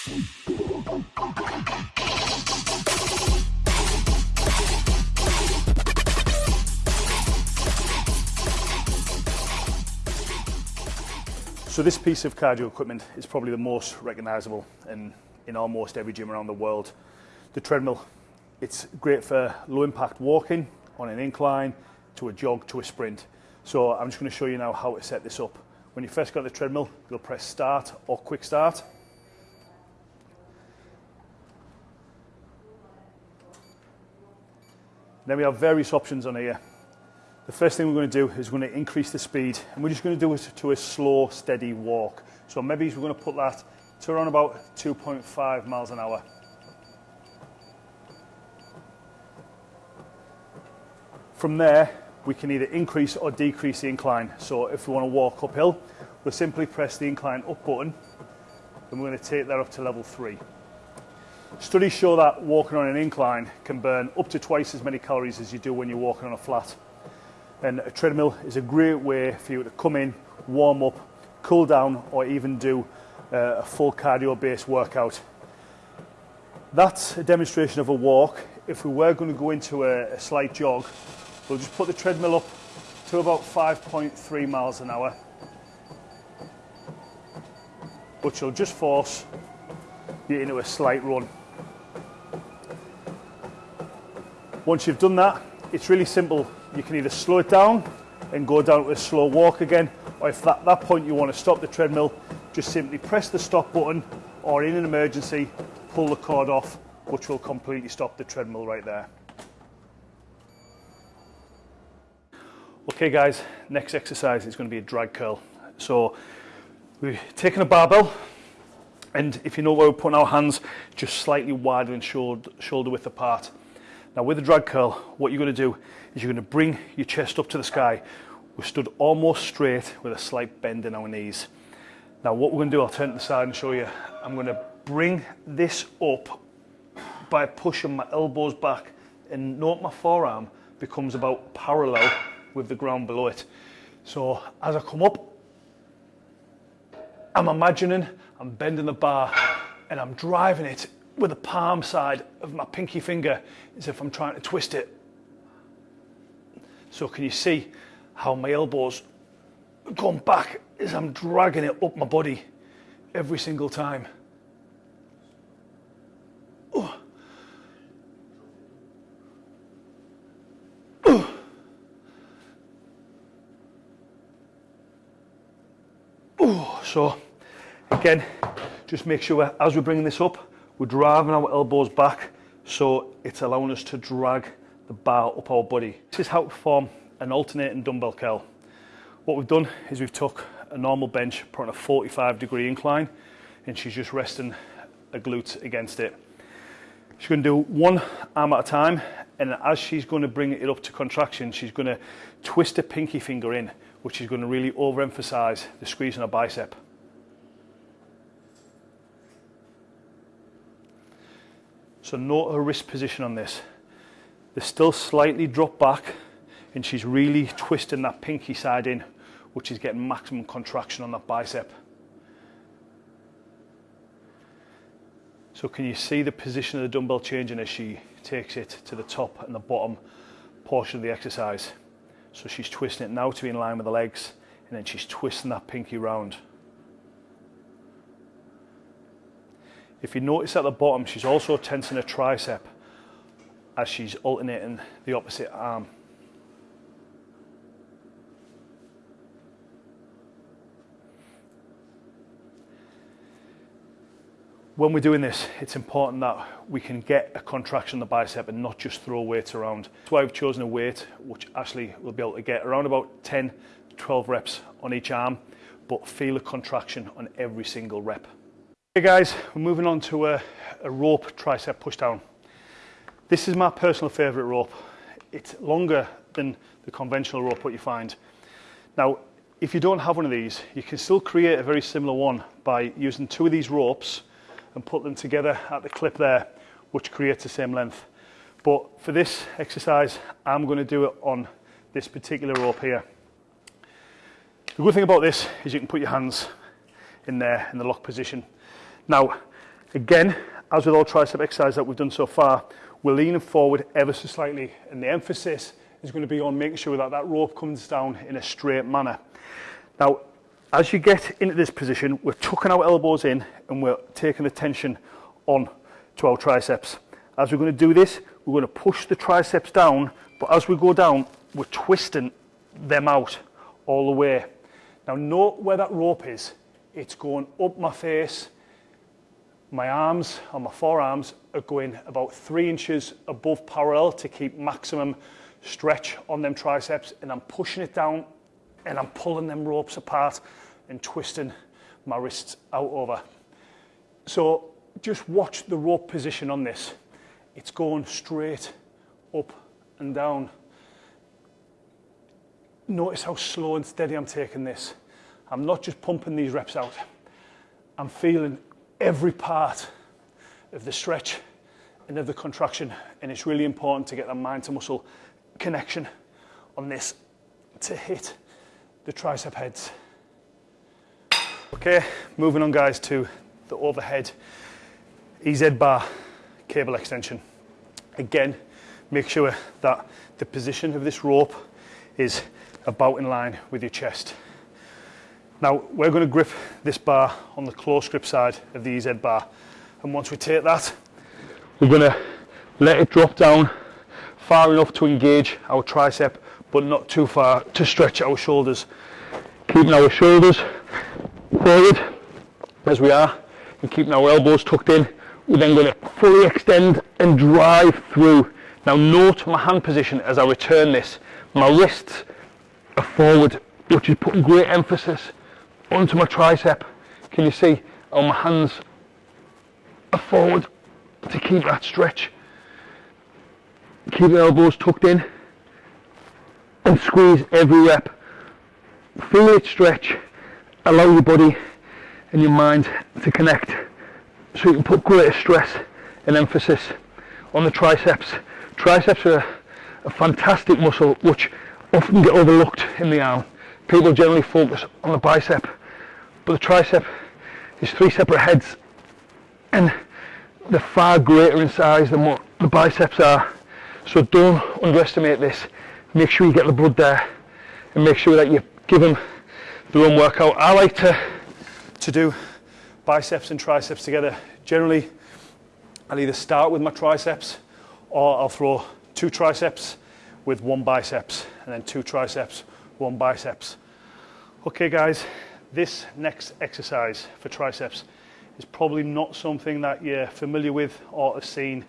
So this piece of cardio equipment is probably the most recognisable in, in almost every gym around the world. The treadmill, it's great for low impact walking on an incline, to a jog, to a sprint. So I'm just going to show you now how to set this up. When you first got the treadmill, you'll press start or quick start. Then we have various options on here. The first thing we're going to do is we're going to increase the speed and we're just going to do it to a slow, steady walk. So maybe we're going to put that to around about 2.5 miles an hour. From there, we can either increase or decrease the incline. So if we want to walk uphill, we'll simply press the incline up button and we're going to take that up to level three. Studies show that walking on an incline can burn up to twice as many calories as you do when you're walking on a flat. And a treadmill is a great way for you to come in, warm up, cool down, or even do uh, a full cardio based workout. That's a demonstration of a walk. If we were going to go into a, a slight jog, we'll just put the treadmill up to about 5.3 miles an hour, which will just force you into a slight run. Once you've done that, it's really simple you can either slow it down and go down to a slow walk again, or if at that point you want to stop the treadmill, just simply press the stop button, or in an emergency, pull the cord off, which will completely stop the treadmill right there. Okay guys, next exercise is going to be a drag curl. So we've taken a barbell, and if you know where we're putting our hands, just slightly wider than shoulder, shoulder width apart. Now with the drag curl, what you're going to do is you're going to bring your chest up to the sky. We're stood almost straight with a slight bend in our knees. Now what we're going to do, I'll turn to the side and show you. I'm going to bring this up by pushing my elbows back and note my forearm becomes about parallel with the ground below it. So as I come up, I'm imagining I'm bending the bar and I'm driving it with the palm side of my pinky finger as if I'm trying to twist it. So can you see how my elbows going back as I'm dragging it up my body every single time. Oh. Oh. Oh. So again, just make sure as we're bringing this up, we're driving our elbows back so it's allowing us to drag the bar up our body. This is how to perform an alternating dumbbell curl. What we've done is we've took a normal bench, put on a 45 degree incline, and she's just resting a glute against it. She's going to do one arm at a time, and as she's going to bring it up to contraction, she's going to twist her pinky finger in, which is going to really overemphasize the squeeze on her bicep. So note her wrist position on this. They're still slightly dropped back and she's really twisting that pinky side in, which is getting maximum contraction on that bicep. So can you see the position of the dumbbell changing as she takes it to the top and the bottom portion of the exercise? So she's twisting it now to be in line with the legs and then she's twisting that pinky round. If you notice at the bottom, she's also tensing her tricep as she's alternating the opposite arm. When we're doing this, it's important that we can get a contraction in the bicep and not just throw weights around. That's why I've chosen a weight which Ashley will be able to get around about 10 12 reps on each arm, but feel a contraction on every single rep. Hey guys, we're moving on to a, a rope tricep pushdown. This is my personal favourite rope. It's longer than the conventional rope what you find. Now, if you don't have one of these, you can still create a very similar one by using two of these ropes and put them together at the clip there, which creates the same length. But for this exercise, I'm going to do it on this particular rope here. The good thing about this is you can put your hands in there in the lock position. Now, again, as with all tricep exercises that we've done so far, we're leaning forward ever so slightly, and the emphasis is going to be on making sure that that rope comes down in a straight manner. Now, as you get into this position, we're tucking our elbows in and we're taking the tension on to our triceps. As we're going to do this, we're going to push the triceps down, but as we go down, we're twisting them out all the way. Now, note where that rope is. It's going up my face, My arms and my forearms are going about three inches above parallel to keep maximum stretch on them triceps and I'm pushing it down and I'm pulling them ropes apart and twisting my wrists out over. So just watch the rope position on this. It's going straight up and down. Notice how slow and steady I'm taking this. I'm not just pumping these reps out. I'm feeling every part of the stretch and of the contraction. And it's really important to get the mind to muscle connection on this to hit the tricep heads. Okay, moving on guys to the overhead EZ bar cable extension. Again, make sure that the position of this rope is about in line with your chest. Now we're going to grip this bar on the close grip side of the EZ bar and once we take that we're going to let it drop down far enough to engage our tricep but not too far to stretch our shoulders. Keeping our shoulders forward as we are and keeping our elbows tucked in. We're then going to fully extend and drive through. Now note my hand position as I return this. My wrists are forward which is putting great emphasis onto my tricep. Can you see how my hands are forward to keep that stretch? Keep the elbows tucked in and squeeze every rep. Feel it stretch, allow your body and your mind to connect so you can put greater stress and emphasis on the triceps. Triceps are a fantastic muscle which often get overlooked in the arm. People generally focus on the bicep but the tricep is three separate heads and they're far greater in size than what the biceps are. So don't underestimate this. Make sure you get the blood there and make sure that you give them their own workout. I like to, to do biceps and triceps together. Generally, I'll either start with my triceps or I'll throw two triceps with one biceps and then two triceps, one biceps. Okay guys, this next exercise for triceps is probably not something that you're familiar with or have seen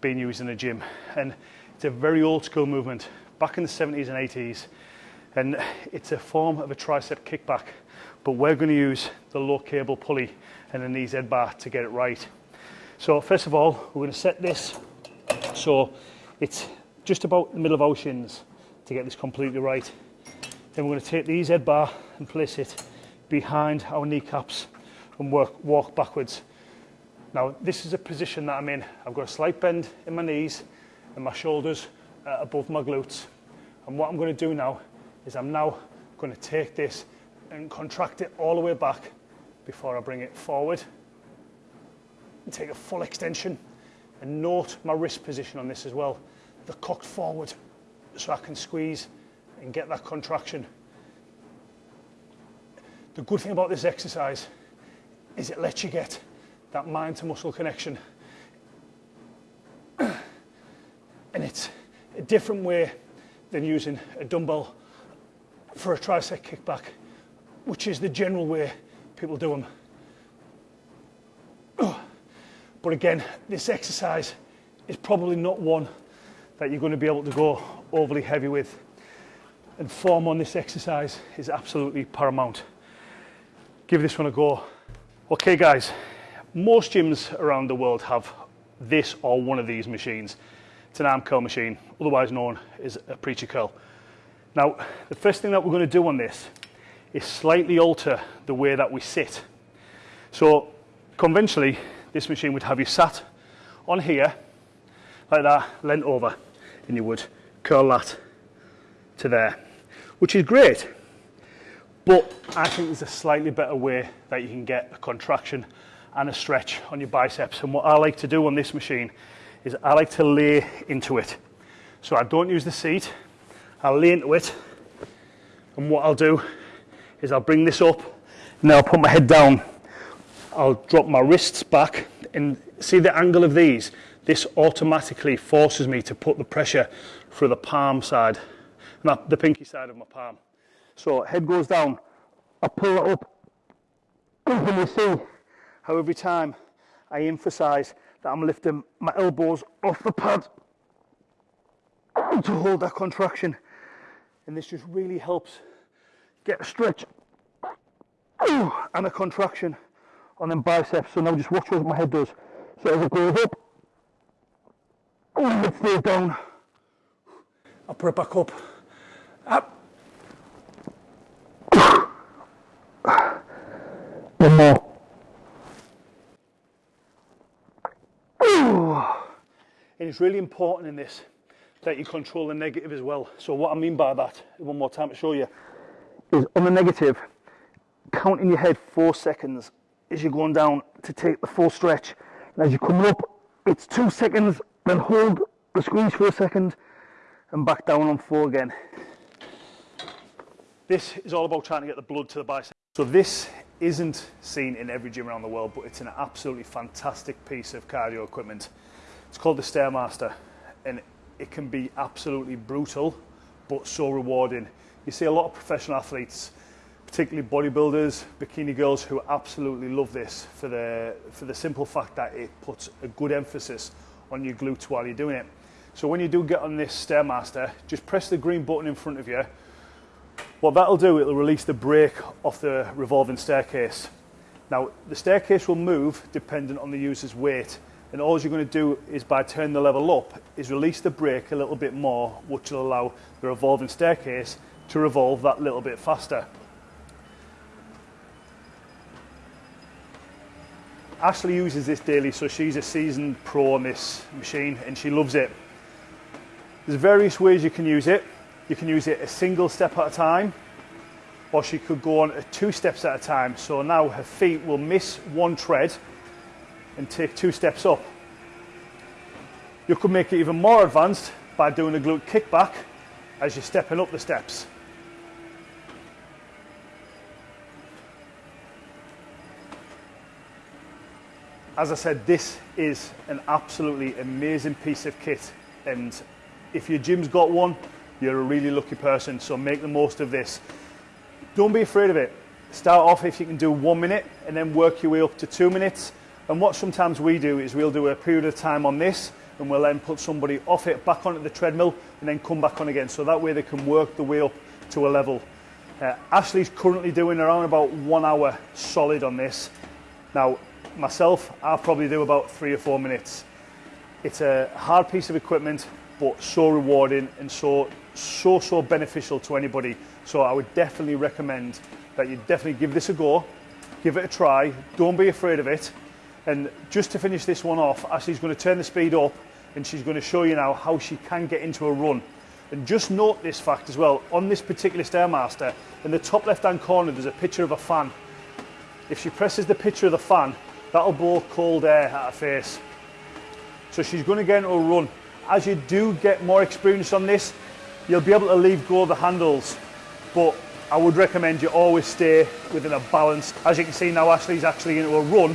being used in a gym. And it's a very old school movement back in the 70s and 80s. And it's a form of a tricep kickback, but we're going to use the low cable pulley and an EZ bar to get it right. So first of all, we're going to set this so it's just about the middle of our shins to get this completely right. Then we're going to take the EZ bar and place it behind our kneecaps and work, walk backwards. Now, this is a position that I'm in. I've got a slight bend in my knees and my shoulders uh, above my glutes. And what I'm going to do now is I'm now going to take this and contract it all the way back before I bring it forward. And take a full extension and note my wrist position on this as well. The cocked forward so I can squeeze and get that contraction the good thing about this exercise is it lets you get that mind to muscle connection. and it's a different way than using a dumbbell for a tricep kickback, which is the general way people do them. But again, this exercise is probably not one that you're going to be able to go overly heavy with. And form on this exercise is absolutely paramount give this one a go. Okay guys, most gyms around the world have this or one of these machines. It's an arm curl machine, otherwise known as a preacher curl. Now, the first thing that we're going to do on this is slightly alter the way that we sit. So, conventionally, this machine would have you sat on here, like that, leant over, and you would curl that to there, which is great but I think there's a slightly better way that you can get a contraction and a stretch on your biceps. And what I like to do on this machine is I like to lay into it. So I don't use the seat, I'll lay into it. And what I'll do is I'll bring this up and then I'll put my head down. I'll drop my wrists back and see the angle of these. This automatically forces me to put the pressure through the palm side, not the pinky side of my palm. So head goes down, I pull it up, and you see how every time I emphasize that I'm lifting my elbows off the pad to hold that contraction. And this just really helps get a stretch and a contraction on them biceps. So now just watch what my head does. So as it goes up, it stays down, I put it back up. Up. One more. And it's really important in this that you control the negative as well. So what I mean by that, one more time to show you, is on the negative, count in your head four seconds as you're going down to take the full stretch. And as you're coming up, it's two seconds, then hold the squeeze for a second and back down on four again. This is all about trying to get the blood to the bicep. So this isn't seen in every gym around the world, but it's an absolutely fantastic piece of cardio equipment. It's called the Stairmaster and it can be absolutely brutal, but so rewarding. You see a lot of professional athletes, particularly bodybuilders, bikini girls who absolutely love this for the, for the simple fact that it puts a good emphasis on your glutes while you're doing it. So when you do get on this Stairmaster, just press the green button in front of you. What that'll do, it'll release the brake off the revolving staircase. Now, the staircase will move dependent on the user's weight and all you're going to do is by turning the level up is release the brake a little bit more which will allow the revolving staircase to revolve that little bit faster. Ashley uses this daily so she's a seasoned pro on this machine and she loves it. There's various ways you can use it. You can use it a single step at a time or she could go on two steps at a time. So now her feet will miss one tread and take two steps up. You could make it even more advanced by doing a glute kickback as you're stepping up the steps. As I said, this is an absolutely amazing piece of kit and if your gym's got one, you're a really lucky person, so make the most of this. Don't be afraid of it. Start off if you can do one minute and then work your way up to two minutes and what sometimes we do is we'll do a period of time on this and we'll then put somebody off it back onto the treadmill and then come back on again. So that way they can work the way up to a level. Uh, Ashley's currently doing around about one hour solid on this. Now, myself, I'll probably do about three or four minutes. It's a hard piece of equipment, but so rewarding and so, so, so beneficial to anybody. So I would definitely recommend that you definitely give this a go, give it a try, don't be afraid of it. And just to finish this one off, Ashley's going to turn the speed up and she's going to show you now how she can get into a run. And just note this fact as well, on this particular Stairmaster, in the top left hand corner there's a picture of a fan. If she presses the picture of the fan, that'll blow cold air at her face. So she's going to get into a run. As you do get more experience on this, you'll be able to leave go of the handles. But I would recommend you always stay within a balance. As you can see now, Ashley's actually into a run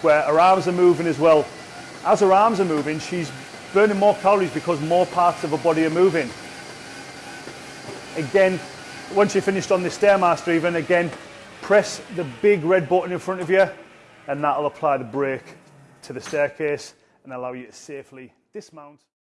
where her arms are moving as well. As her arms are moving, she's burning more calories because more parts of her body are moving. Again, once you're finished on the Stairmaster even, again, press the big red button in front of you and that'll apply the brake to the staircase and allow you to safely dismount